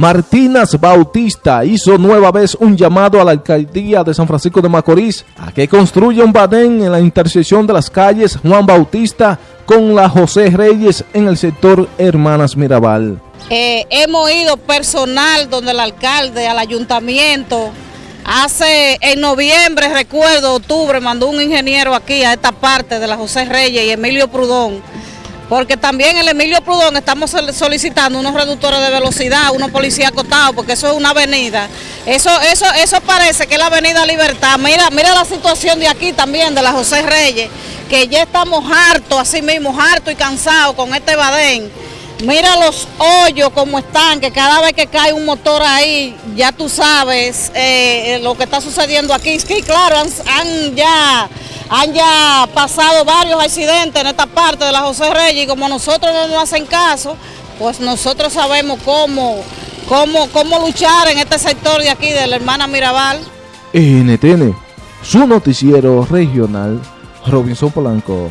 Martínez Bautista hizo nueva vez un llamado a la alcaldía de San Francisco de Macorís a que construya un badén en la intersección de las calles Juan Bautista con la José Reyes en el sector Hermanas Mirabal. Eh, hemos ido personal donde el alcalde, al ayuntamiento, hace en noviembre, recuerdo, octubre, mandó un ingeniero aquí a esta parte de la José Reyes y Emilio Prudón porque también el Emilio Prudón estamos solicitando unos reductores de velocidad, unos policías acotados, porque eso es una avenida. Eso, eso, eso parece que es la avenida Libertad. Mira, mira la situación de aquí también, de la José Reyes, que ya estamos hartos, así mismo, hartos y cansados con este badén. Mira los hoyos como están, que cada vez que cae un motor ahí, ya tú sabes eh, lo que está sucediendo aquí. Es que claro, han ya han ya pasado varios accidentes en esta parte de la José Reyes y como nosotros no nos hacen caso, pues nosotros sabemos cómo, cómo, cómo luchar en este sector de aquí de la hermana Mirabal. NTN, su noticiero regional, Robinson Polanco.